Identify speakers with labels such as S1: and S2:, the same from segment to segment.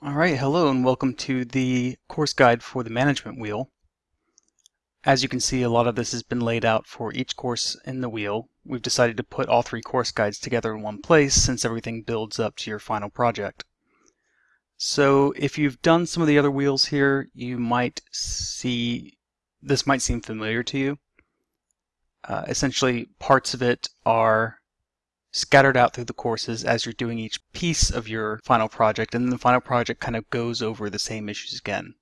S1: All right, hello and welcome to the course guide for the management wheel. As you can see, a lot of this has been laid out for each course in the wheel. We've decided to put all three course guides together in one place since everything builds up to your final project. So if you've done some of the other wheels here, you might see, this might seem familiar to you. Uh, essentially, parts of it are scattered out through the courses as you're doing each piece of your final project, and then the final project kind of goes over the same issues again.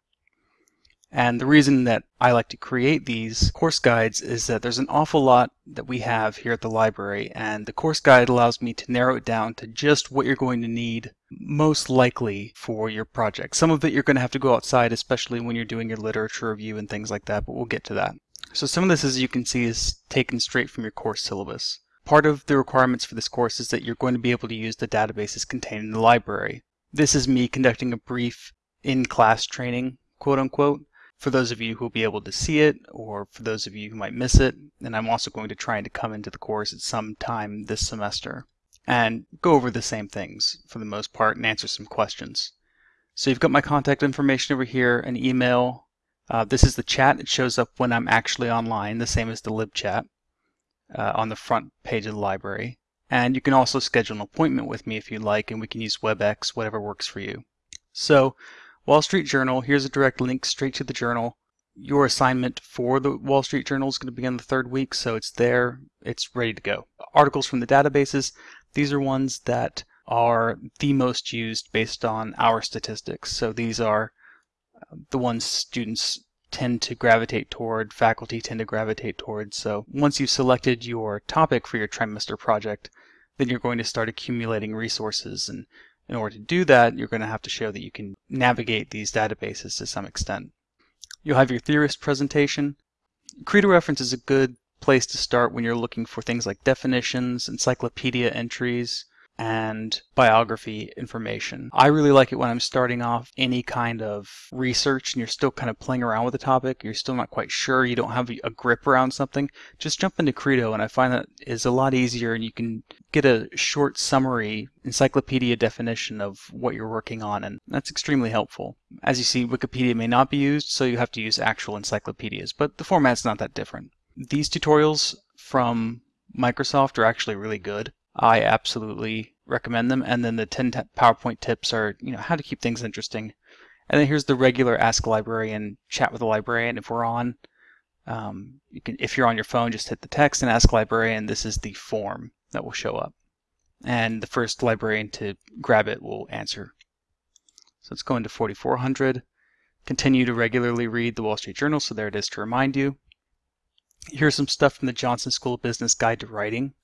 S1: And the reason that I like to create these course guides is that there's an awful lot that we have here at the library, and the course guide allows me to narrow it down to just what you're going to need most likely for your project. Some of it you're going to have to go outside, especially when you're doing your literature review and things like that, but we'll get to that. So some of this, as you can see, is taken straight from your course syllabus. Part of the requirements for this course is that you're going to be able to use the databases contained in the library. This is me conducting a brief in-class training, quote unquote, for those of you who will be able to see it or for those of you who might miss it. And I'm also going to try to come into the course at some time this semester and go over the same things for the most part and answer some questions. So you've got my contact information over here, an email. Uh, this is the chat. It shows up when I'm actually online, the same as the lib chat uh, on the front page of the library. And you can also schedule an appointment with me if you'd like, and we can use WebEx, whatever works for you. So, Wall Street Journal, here's a direct link straight to the journal. Your assignment for the Wall Street Journal is going to begin the third week, so it's there, it's ready to go. Articles from the databases, these are ones that are the most used based on our statistics. So these are uh, the ones students tend to gravitate toward, faculty tend to gravitate toward. So once you've selected your topic for your trimester project, then you're going to start accumulating resources. And in order to do that, you're going to have to show that you can navigate these databases to some extent. You'll have your theorist presentation. Credo reference is a good place to start when you're looking for things like definitions, encyclopedia entries, and biography information. I really like it when I'm starting off any kind of research and you're still kind of playing around with the topic, you're still not quite sure, you don't have a grip around something, just jump into Credo and I find that is a lot easier and you can get a short summary encyclopedia definition of what you're working on and that's extremely helpful. As you see, Wikipedia may not be used, so you have to use actual encyclopedias, but the format's not that different. These tutorials from Microsoft are actually really good. I absolutely recommend them. And then the 10 PowerPoint tips are, you know, how to keep things interesting. And then here's the regular Ask a Librarian, chat with a librarian if we're on. Um, you can, if you're on your phone, just hit the text and ask librarian. This is the form that will show up. And the first librarian to grab it will answer. So let's go into 4400. Continue to regularly read the Wall Street Journal. So there it is to remind you. Here's some stuff from the Johnson School of Business Guide to Writing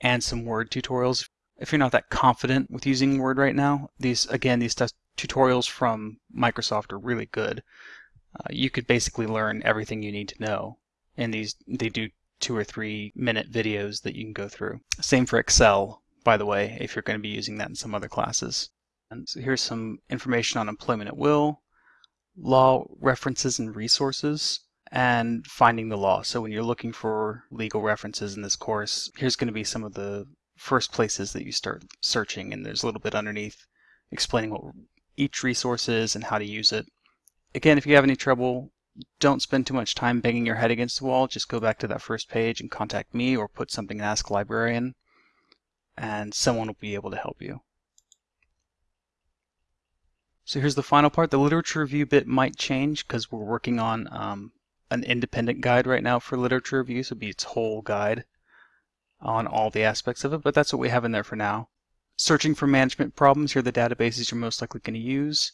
S1: and some Word tutorials. If you're not that confident with using Word right now, these again, these tutorials from Microsoft are really good. Uh, you could basically learn everything you need to know. And these, they do two or three minute videos that you can go through. Same for Excel, by the way, if you're going to be using that in some other classes. And so here's some information on employment at will, law references and resources and finding the law. So when you're looking for legal references in this course, here's going to be some of the first places that you start searching, and there's a little bit underneath explaining what each resource is and how to use it. Again, if you have any trouble, don't spend too much time banging your head against the wall. Just go back to that first page and contact me or put something in Ask Librarian, and someone will be able to help you. So here's the final part. The literature review bit might change because we're working on um, an independent guide right now for literature reviews. so it'd be its whole guide on all the aspects of it, but that's what we have in there for now. Searching for management problems, here are the databases you're most likely going to use.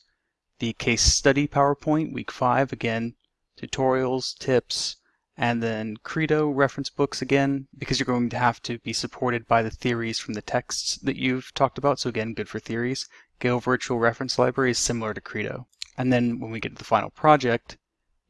S1: The case study PowerPoint, week five, again, tutorials, tips, and then Credo reference books again, because you're going to have to be supported by the theories from the texts that you've talked about. So again, good for theories. Gale Virtual Reference Library is similar to Credo. And then when we get to the final project,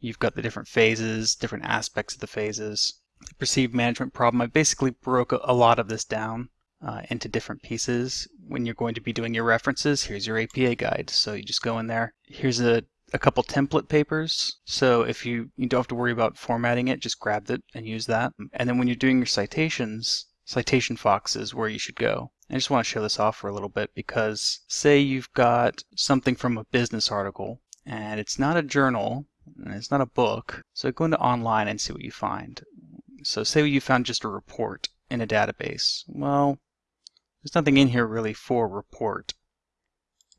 S1: You've got the different phases, different aspects of the phases. The perceived management problem, I basically broke a lot of this down uh, into different pieces. When you're going to be doing your references, here's your APA guide. So you just go in there. Here's a, a couple template papers. So if you, you don't have to worry about formatting it, just grab it and use that. And then when you're doing your citations, Citation Fox is where you should go. I just want to show this off for a little bit because say you've got something from a business article and it's not a journal it's not a book. So go into online and see what you find. So say you found just a report in a database. Well, there's nothing in here really for report.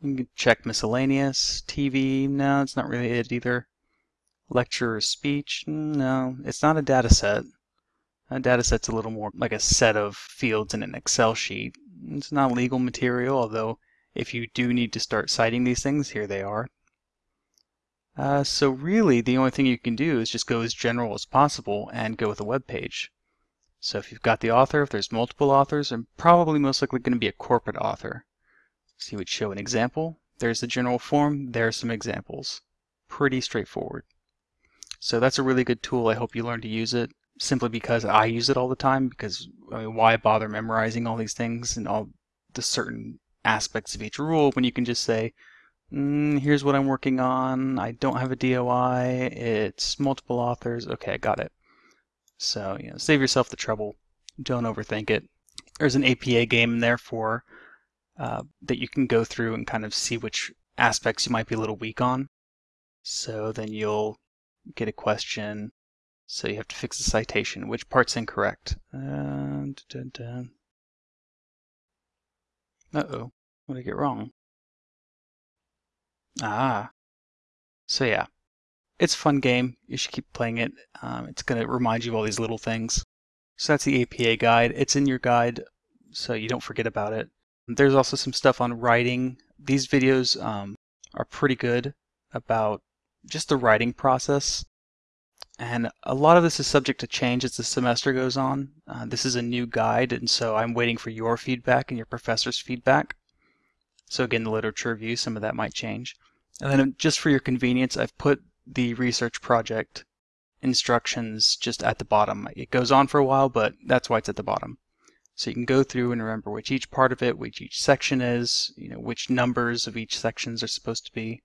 S1: You can check miscellaneous, TV, no, it's not really it either. Lecture or speech, no, it's not a data set. A data set's a little more like a set of fields in an Excel sheet. It's not legal material, although if you do need to start citing these things, here they are. Uh, so really, the only thing you can do is just go as general as possible and go with a web page. So if you've got the author, if there's multiple authors, and probably most likely going to be a corporate author. So you would show an example. There's the general form. There are some examples. Pretty straightforward. So that's a really good tool. I hope you learn to use it simply because I use it all the time because I mean, why bother memorizing all these things and all the certain aspects of each rule when you can just say, mm, here's what I'm working on. I don't have a DOI. It's multiple authors. Okay, I got it. So, you know, save yourself the trouble. Don't overthink it. There's an APA game there for uh, that you can go through and kind of see which aspects you might be a little weak on. So then you'll get a question. So you have to fix the citation. Which part's incorrect? Uh, Uh-oh. What did I get wrong? Ah. So yeah, it's a fun game. You should keep playing it. Um, it's going to remind you of all these little things. So that's the APA guide. It's in your guide, so you don't forget about it. There's also some stuff on writing. These videos um, are pretty good about just the writing process. And a lot of this is subject to change as the semester goes on. Uh, this is a new guide, and so I'm waiting for your feedback and your professor's feedback. So again, the literature review, some of that might change. And then just for your convenience, I've put the research project instructions just at the bottom. It goes on for a while, but that's why it's at the bottom. So you can go through and remember which each part of it, which each section is, you know, which numbers of each sections are supposed to be.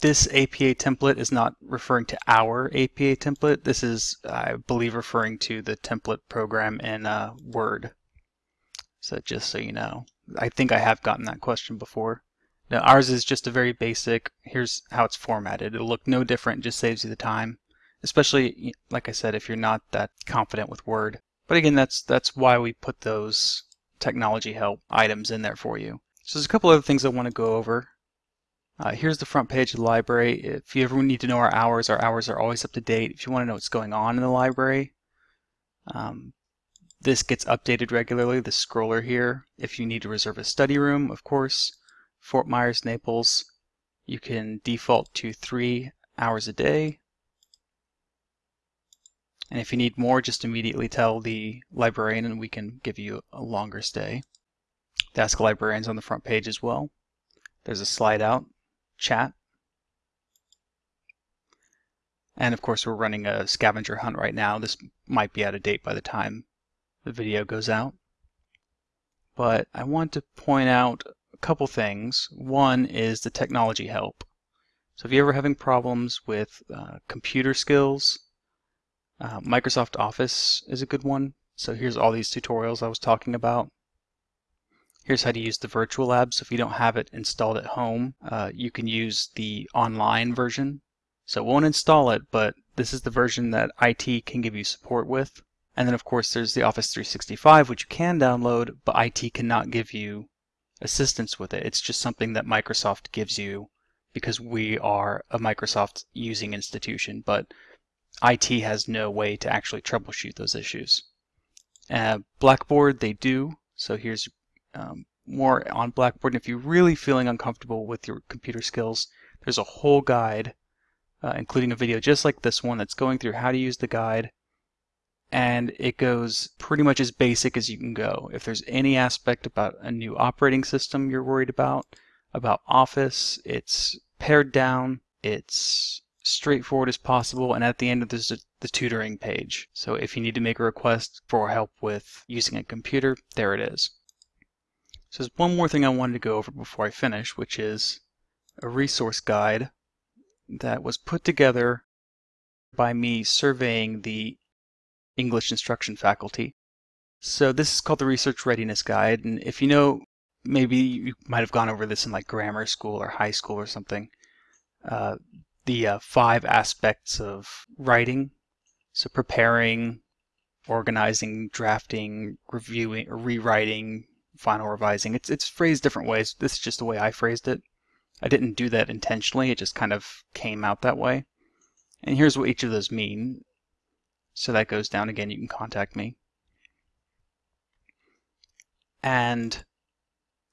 S1: This APA template is not referring to our APA template. This is, I believe, referring to the template program in uh, Word. So just so you know. I think I have gotten that question before. Now ours is just a very basic, here's how it's formatted. It'll look no different, just saves you the time. Especially, like I said, if you're not that confident with Word. But again, that's that's why we put those technology help items in there for you. So there's a couple other things I want to go over. Uh, here's the front page of the library. If you ever need to know our hours, our hours are always up to date. If you want to know what's going on in the library, um, this gets updated regularly, the scroller here. If you need to reserve a study room, of course, Fort Myers, Naples, you can default to three hours a day. And if you need more, just immediately tell the librarian and we can give you a longer stay. The Ask Librarians on the front page as well. There's a slide out, chat. And of course we're running a scavenger hunt right now. This might be out of date by the time the video goes out. But I want to point out couple things. One is the technology help. So if you're ever having problems with uh, computer skills, uh, Microsoft Office is a good one. So here's all these tutorials I was talking about. Here's how to use the virtual lab. So if you don't have it installed at home, uh, you can use the online version. So it won't install it, but this is the version that IT can give you support with. And then of course there's the Office 365, which you can download, but IT cannot give you assistance with it. It's just something that Microsoft gives you because we are a Microsoft using institution, but IT has no way to actually troubleshoot those issues. Uh, Blackboard, they do. So here's um, more on Blackboard. And if you're really feeling uncomfortable with your computer skills, there's a whole guide, uh, including a video just like this one that's going through how to use the guide and it goes pretty much as basic as you can go. If there's any aspect about a new operating system you're worried about, about Office, it's pared down, it's straightforward as possible, and at the end there's the tutoring page. So if you need to make a request for help with using a computer, there it is. So there's one more thing I wanted to go over before I finish, which is a resource guide that was put together by me surveying the English instruction faculty. So this is called the Research Readiness Guide, and if you know, maybe you might have gone over this in like grammar school or high school or something. Uh, the uh, five aspects of writing, so preparing, organizing, drafting, reviewing, rewriting, final revising. It's it's phrased different ways. This is just the way I phrased it. I didn't do that intentionally. It just kind of came out that way. And here's what each of those mean. So that goes down again. You can contact me. And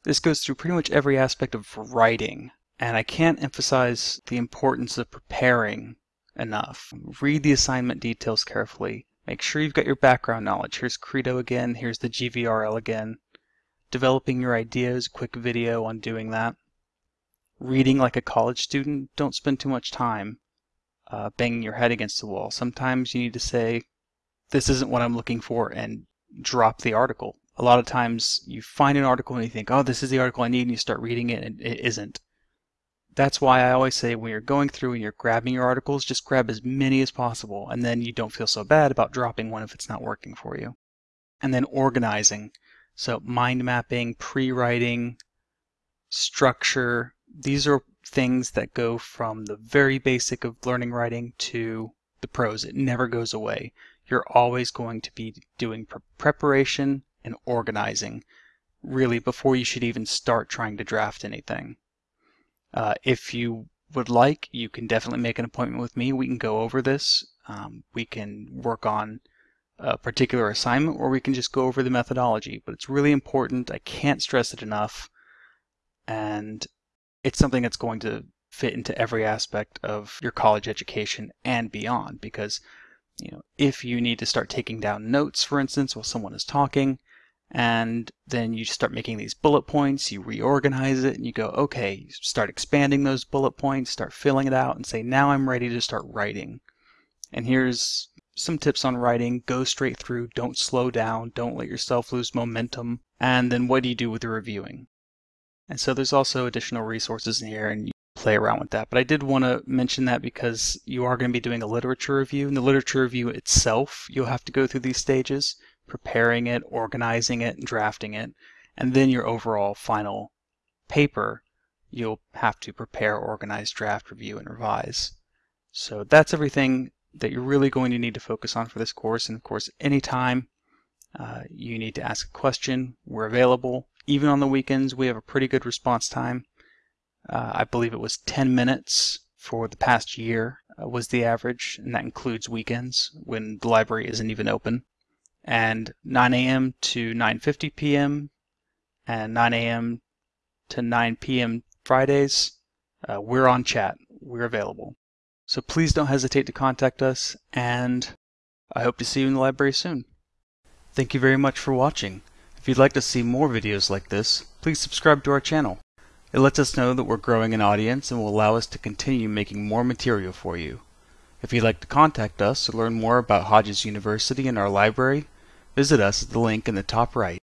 S1: this goes through pretty much every aspect of writing. And I can't emphasize the importance of preparing enough. Read the assignment details carefully. Make sure you've got your background knowledge. Here's Credo again. Here's the GVRL again. Developing your ideas, quick video on doing that. Reading like a college student. Don't spend too much time uh, banging your head against the wall. Sometimes you need to say, this isn't what I'm looking for, and drop the article a lot of times you find an article and you think, oh, this is the article I need, and you start reading it, and it isn't. That's why I always say when you're going through and you're grabbing your articles, just grab as many as possible, and then you don't feel so bad about dropping one if it's not working for you. And then organizing. So mind mapping, pre-writing, structure, these are things that go from the very basic of learning writing to the pros. It never goes away. You're always going to be doing preparation and organizing really before you should even start trying to draft anything. Uh, if you would like, you can definitely make an appointment with me. We can go over this. Um, we can work on a particular assignment or we can just go over the methodology. But it's really important. I can't stress it enough. And it's something that's going to fit into every aspect of your college education and beyond because you know if you need to start taking down notes for instance while someone is talking and then you start making these bullet points, you reorganize it, and you go, okay, start expanding those bullet points, start filling it out, and say, now I'm ready to start writing. And here's some tips on writing. Go straight through, don't slow down, don't let yourself lose momentum. And then what do you do with the reviewing? And so there's also additional resources in here, and you play around with that. But I did want to mention that because you are going to be doing a literature review. And the literature review itself, you'll have to go through these stages preparing it, organizing it, and drafting it, and then your overall final paper, you'll have to prepare, organize, draft, review, and revise. So that's everything that you're really going to need to focus on for this course. And of course, anytime uh, you need to ask a question, we're available. Even on the weekends, we have a pretty good response time. Uh, I believe it was 10 minutes for the past year uh, was the average, and that includes weekends when the library isn't even open and 9 a.m. to 9:50 p.m. and 9 a.m. to 9 p.m. Fridays. Uh, we're on chat. We're available. So please don't hesitate to contact us, and I hope to see you in the library soon. Thank you very much for watching. If you'd like to see more videos like this, please subscribe to our channel. It lets us know that we're growing an audience and will allow us to continue making more material for you. If you'd like to contact us or learn more about Hodges University and our library, visit us at the link in the top right.